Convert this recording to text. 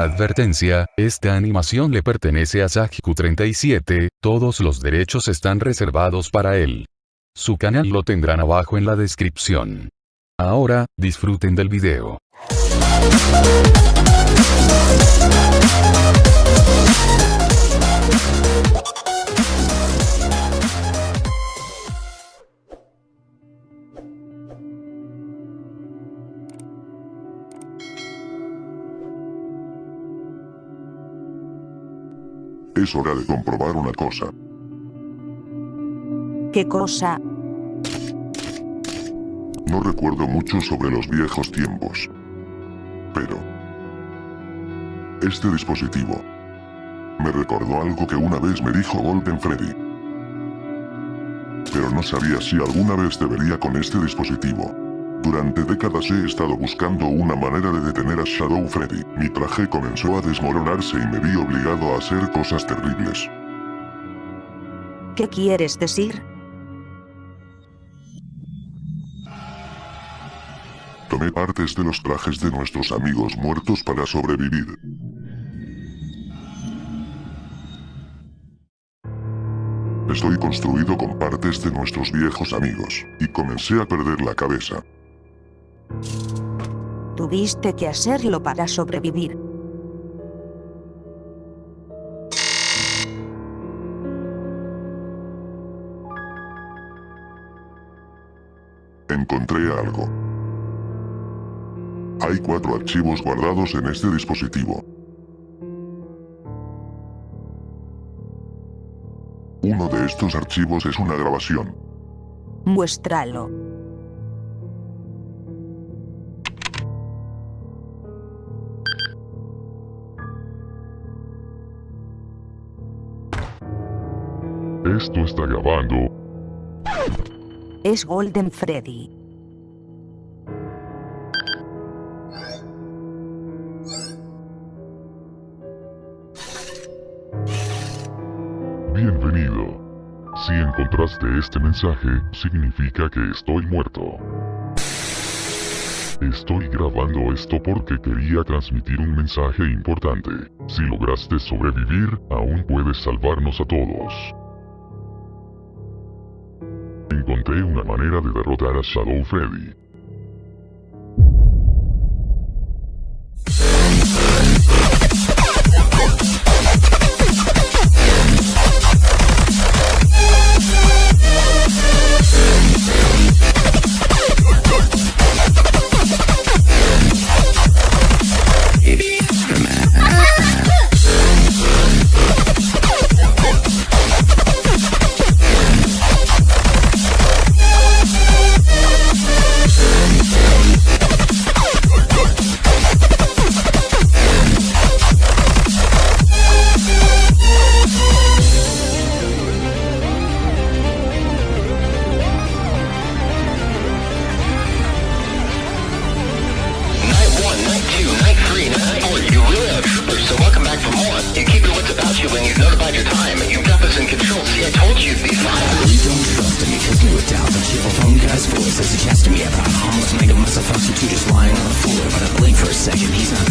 Advertencia, esta animación le pertenece a Sajiku37, todos los derechos están reservados para él. Su canal lo tendrán abajo en la descripción. Ahora, disfruten del video. Es hora de comprobar una cosa. ¿Qué cosa? No recuerdo mucho sobre los viejos tiempos. Pero... Este dispositivo... Me recordó algo que una vez me dijo Golden Freddy. Pero no sabía si alguna vez debería con este dispositivo. Durante décadas he estado buscando una manera de detener a Shadow Freddy. Mi traje comenzó a desmoronarse y me vi obligado a hacer cosas terribles. ¿Qué quieres decir? Tomé partes de los trajes de nuestros amigos muertos para sobrevivir. Estoy construido con partes de nuestros viejos amigos, y comencé a perder la cabeza. Tuviste que hacerlo para sobrevivir. Encontré algo. Hay cuatro archivos guardados en este dispositivo. Uno de estos archivos es una grabación. Muéstralo. Esto está grabando. Es Golden Freddy. Bienvenido. Si encontraste este mensaje, significa que estoy muerto. Estoy grabando esto porque quería transmitir un mensaje importante. Si lograste sobrevivir, aún puedes salvarnos a todos. Encontré una manera de derrotar a Shadow Freddy. suggesting me about a homeless nigga must have felt you just lying on the floor. But I blink for a second, he's not